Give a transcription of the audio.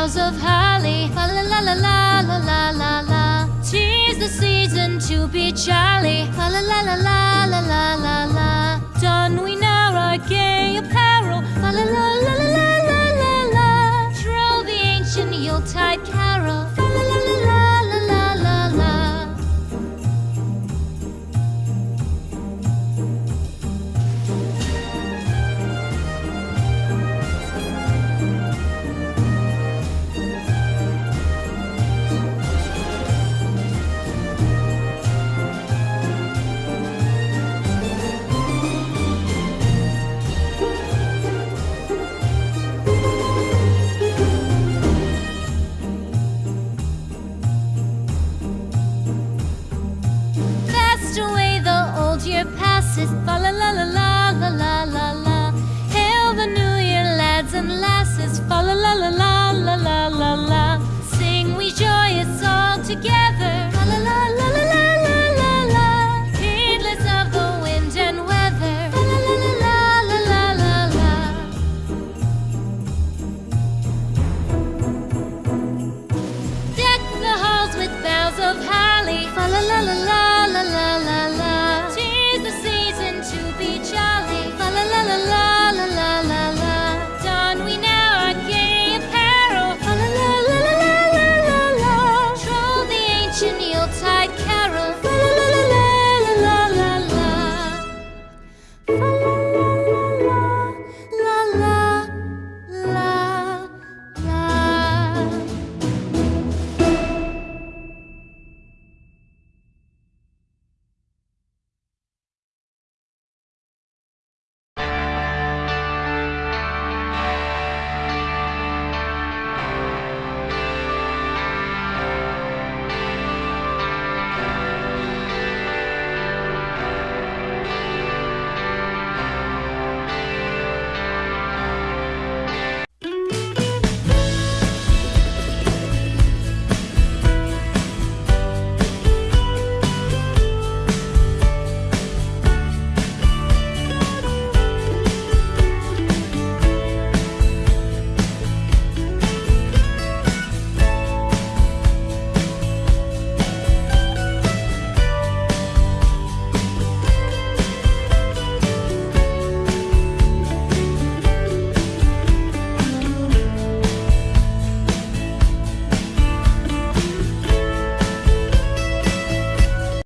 boughs of holly. La la la la la la la la la. Tis the season to be jolly. La la la la la la la la la. Done we is the